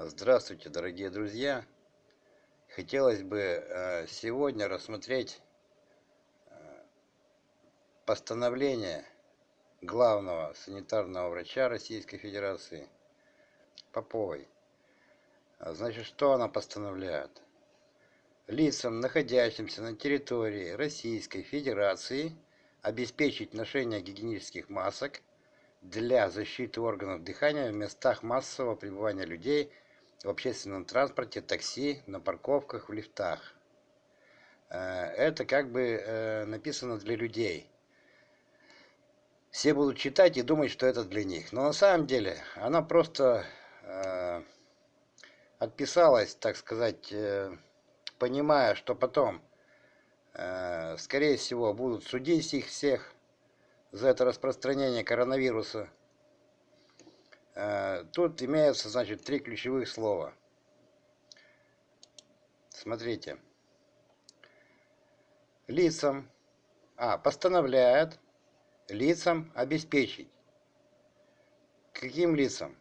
Здравствуйте, дорогие друзья! Хотелось бы э, сегодня рассмотреть э, постановление главного санитарного врача Российской Федерации Поповой. Значит, что она постановляет? Лицам, находящимся на территории Российской Федерации, обеспечить ношение гигиенических масок для защиты органов дыхания в местах массового пребывания людей – в общественном транспорте, такси, на парковках, в лифтах. Э, это как бы э, написано для людей. Все будут читать и думать, что это для них. Но на самом деле она просто э, отписалась, так сказать, понимая, что потом, скорее всего, будут судить их всех за это распространение коронавируса. Э, тут имеются, значит, три ключевых слова. Смотрите. Лицам, а, постановляет лицам обеспечить. Каким лицам?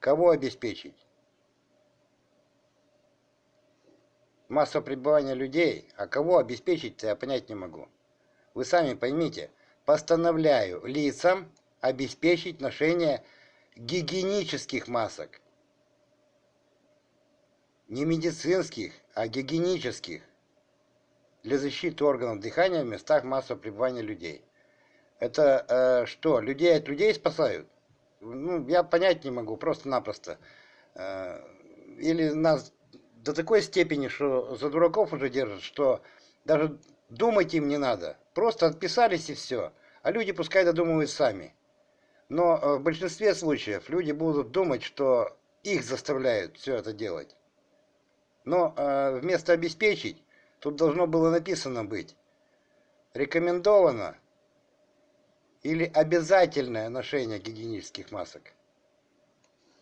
Кого обеспечить? Масса пребывания людей, а кого обеспечить-то я понять не могу. Вы сами поймите, постановляю лицам обеспечить ношение гигиенических масок. Не медицинских, а гигиенических. Для защиты органов дыхания в местах массового пребывания людей. Это э, что, людей от людей спасают? Ну, я понять не могу, просто-напросто. Э, или нас до такой степени, что за дураков уже держат, что даже думать им не надо. Просто отписались и все. А люди пускай додумывают сами. Но э, в большинстве случаев люди будут думать, что их заставляют все это делать. Но э, вместо обеспечить, тут должно было написано быть рекомендовано или обязательное ношение гигиенических масок.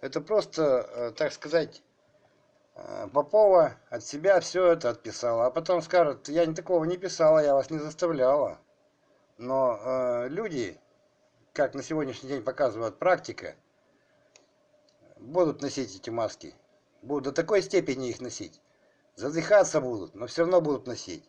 Это просто, э, так сказать, Попова от себя все это отписала, а потом скажет, я такого не писала, я вас не заставляла. Но э, люди как на сегодняшний день показывает практика, будут носить эти маски. Будут до такой степени их носить. Задыхаться будут, но все равно будут носить.